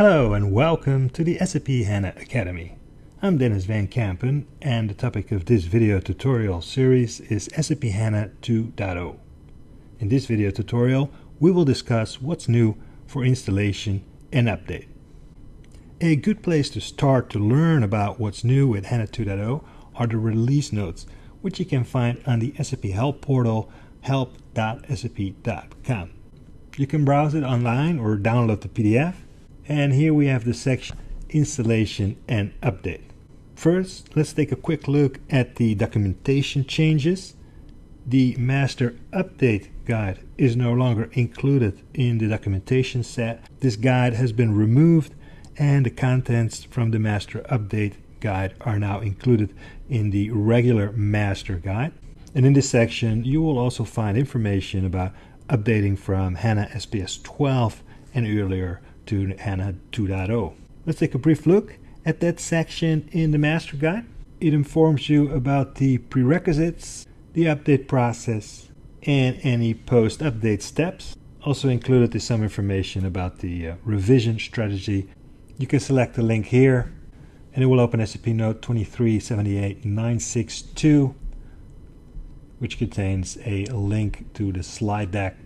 Hello and welcome to the SAP HANA Academy. I'm Denys Van Kampen and the topic of this video tutorial series is SAP HANA 2.0. In this video tutorial we will discuss what's new for installation and update. A good place to start to learn about what's new with HANA 2.0 are the release notes which you can find on the SAP Help portal help.sap.com. You can browse it online or download the PDF and here we have the section installation and update. First, let's take a quick look at the documentation changes. The master update guide is no longer included in the documentation set. This guide has been removed and the contents from the master update guide are now included in the regular master guide. And in this section, you will also find information about updating from HANA SPS 12 and earlier to HANA 2.0. Let's take a brief look at that section in the master guide. It informs you about the prerequisites, the update process, and any post-update steps. Also included is some information about the uh, revision strategy. You can select the link here and it will open SAP Note 2378962 which contains a link to the slide deck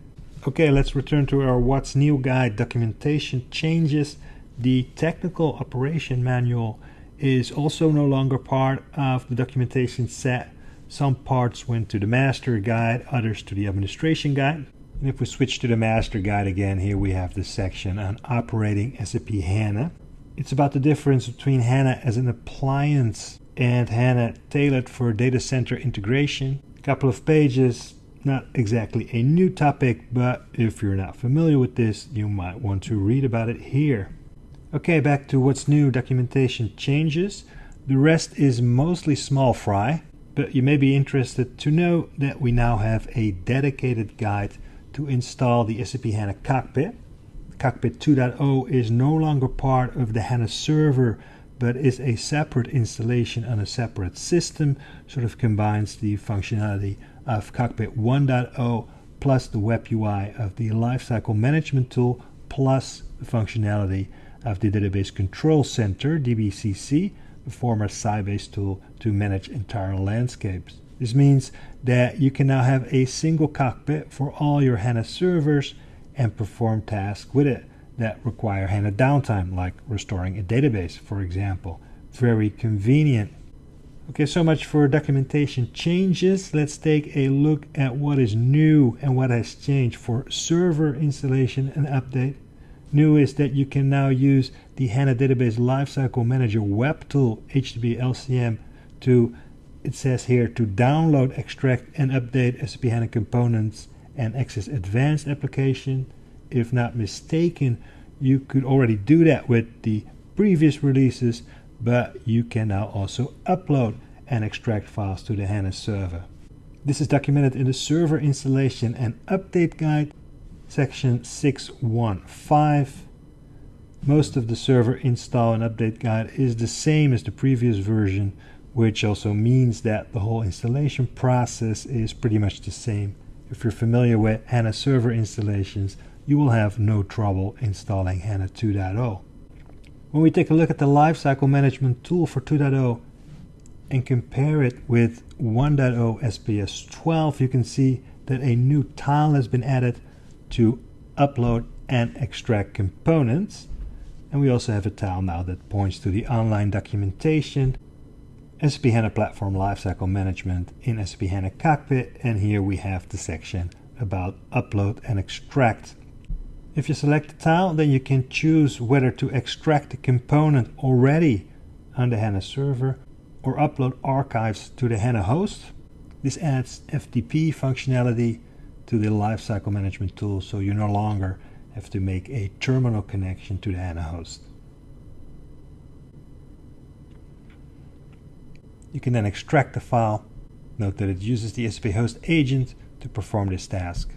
Okay, let's return to our What's New guide. Documentation changes. The technical operation manual is also no longer part of the documentation set. Some parts went to the master guide, others to the administration guide. And if we switch to the master guide again, here we have the section on operating SAP HANA. It's about the difference between HANA as an appliance and HANA tailored for data center integration. A couple of pages not exactly a new topic, but if you're not familiar with this, you might want to read about it here. Okay, back to what's new documentation changes. The rest is mostly small fry, but you may be interested to know that we now have a dedicated guide to install the SAP HANA Cockpit. Cockpit 2.0 is no longer part of the HANA server, but is a separate installation on a separate system, sort of combines the functionality of Cockpit 1.0 plus the web UI of the Lifecycle Management tool plus the functionality of the Database Control Center, DBCC, the former Sybase tool to manage entire landscapes. This means that you can now have a single cockpit for all your HANA servers and perform tasks with it that require HANA downtime, like restoring a database, for example. Very convenient. Okay, so much for documentation changes. Let's take a look at what is new and what has changed for server installation and update. New is that you can now use the HANA Database Lifecycle Manager web tool, HDB LCM, to, it says here, to download, extract, and update SAP HANA components and access advanced application. If not mistaken, you could already do that with the previous releases, but you can now also upload and extract files to the HANA server. This is documented in the server installation and update guide, section 615. Most of the server install and update guide is the same as the previous version, which also means that the whole installation process is pretty much the same. If you're familiar with HANA server installations, you will have no trouble installing HANA 2.0. When we take a look at the lifecycle management tool for 2.0 and compare it with 1.0 SPS 12, you can see that a new tile has been added to upload and extract components. And we also have a tile now that points to the online documentation, SAP HANA Platform Lifecycle Management in SAP HANA Cockpit, and here we have the section about upload and extract. If you select the tile, then you can choose whether to extract the component already on the HANA server or upload archives to the HANA host. This adds FTP functionality to the lifecycle management tool so you no longer have to make a terminal connection to the HANA host. You can then extract the file. Note that it uses the SAP host agent to perform this task.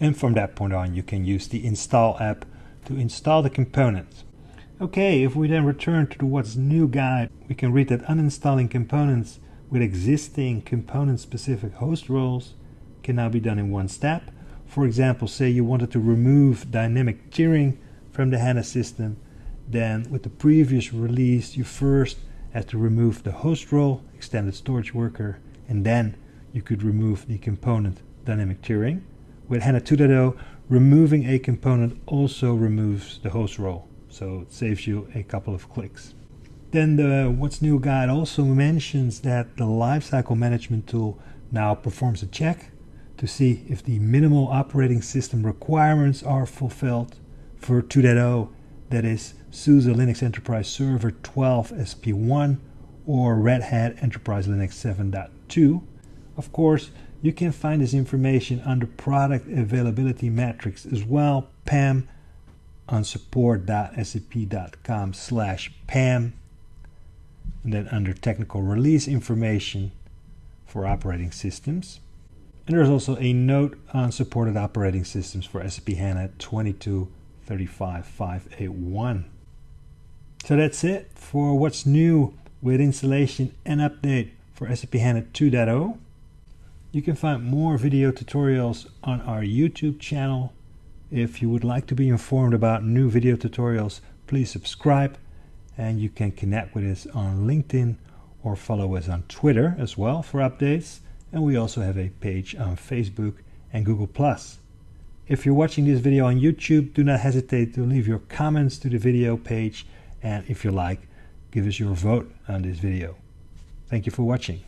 And from that point on, you can use the install app to install the components. Okay, if we then return to the what's new guide, we can read that uninstalling components with existing component specific host roles can now be done in one step. For example, say you wanted to remove dynamic tiering from the HANA system, then with the previous release, you first had to remove the host role, extended storage worker, and then you could remove the component dynamic tiering. With HANA 2.0, removing a component also removes the host role, so it saves you a couple of clicks. Then the What's New guide also mentions that the lifecycle management tool now performs a check to see if the minimal operating system requirements are fulfilled for 2.0, that is SUSE Linux Enterprise Server 12 SP1 or Red Hat Enterprise Linux 7.2. Of course, you can find this information under product availability matrix as well, PAM, on support.sap.com slash PAM, and then under technical release information for operating systems. And there's also a note on supported operating systems for SAP HANA 2235581. So that's it for what's new with installation and update for SAP HANA 2.0. You can find more video tutorials on our YouTube channel. If you would like to be informed about new video tutorials, please subscribe and you can connect with us on LinkedIn or follow us on Twitter as well for updates. And we also have a page on Facebook and Google+. If you're watching this video on YouTube, do not hesitate to leave your comments to the video page and if you like, give us your vote on this video. Thank you for watching.